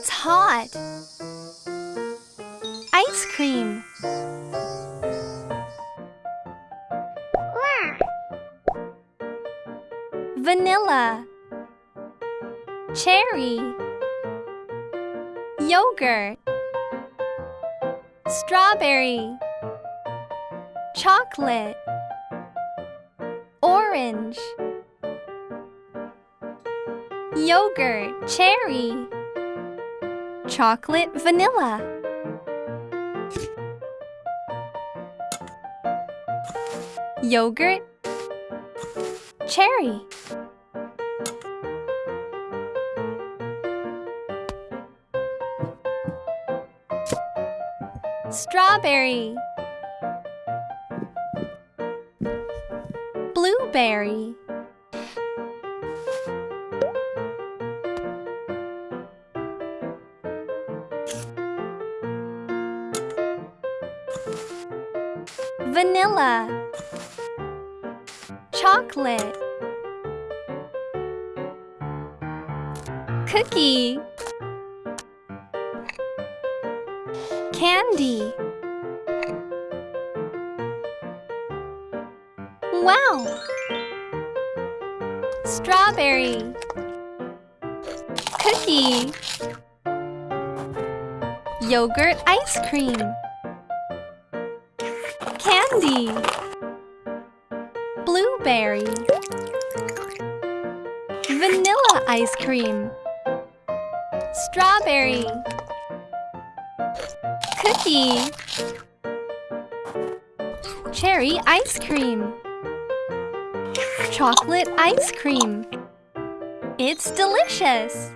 It's hot. Ice cream. Vanilla. Cherry. Yogurt. Strawberry. Chocolate. Orange. Yogurt, cherry. Chocolate, vanilla. Yogurt, cherry. Strawberry. Blueberry. Vanilla. Chocolate. Cookie. Candy. Wow! Strawberry. Cookie. Yogurt ice cream. Candy. Blueberry. Vanilla ice cream. Strawberry. Cookie. Cherry ice cream. Chocolate ice cream. It's delicious!